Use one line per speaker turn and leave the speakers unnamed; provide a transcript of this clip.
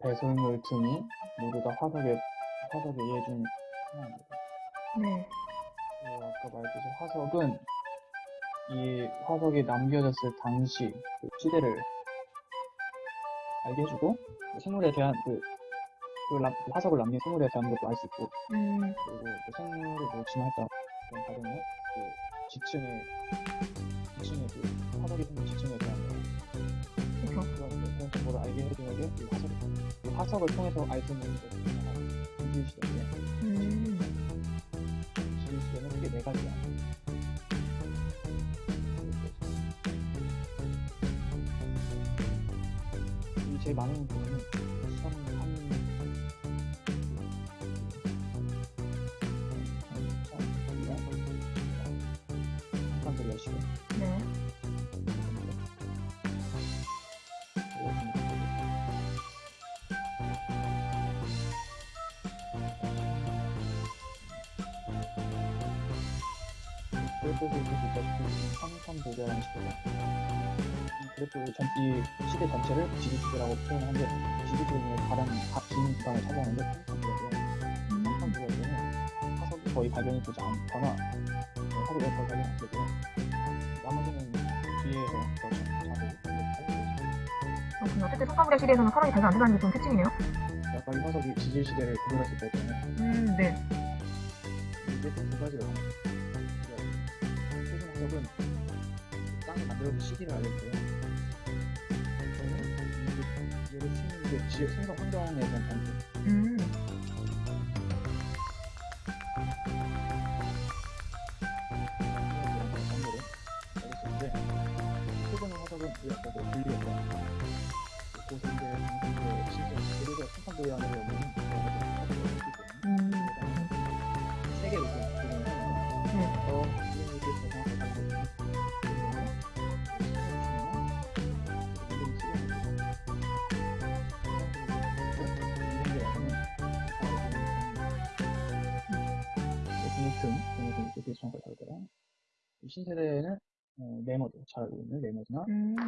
배설물 등이 모두 다 화석의 예중 하나입니다.
네.
그리고 아까 말했듯이 화석은 이 화석이 남겨졌을 당시 그 시대를 알게 해주고 그 생물에 대한 그, 그 남- 그 화석을 남긴 생물에 대한 것도 알 수 있고
음,
그리고 그 생물을 뭐 진화했다 그런 과정에 그 지층의 지층의 그 화석이 생긴 지층에 화석을 통해서 알수 있는 게 지질 시대인데
음,
지질 시대는 크게 네 가지야. 이 제일 많은 부분은 수성 한 한칸들이 열시고
네.
그래프에서 보시다시피 삼삼보좌라는 시대가 이 그래프 전, 이 시대 전체를 지지시대라고 표현하는데 중에 가장 긴 기간을 차지하는데.
음,
삼삼보좌는 화석이 거의 발견이 되지 않거나 네, 화석이 거의 발견이 안 되고 나머지는 뒤에서 더 자주.
어쨌든 성과물의 시대에서는 화석이 발견 안 된다는 게 좀 특징이네요.
아까 이 화석이 지질 시대를 구별했을 때는
음, 네.
이게 두 가지가 화석은 땅이 만들어진 시기를 알려줘요. 얘를 쓰는 게 지역 생성 환경에 대한 변수.
음,
고생대, 중생대, 시제 그리고 이렇게 하는
네.
어, 정확하게 이 신세대에는 어, 네모드 잘 알고 있는 네모드나
음.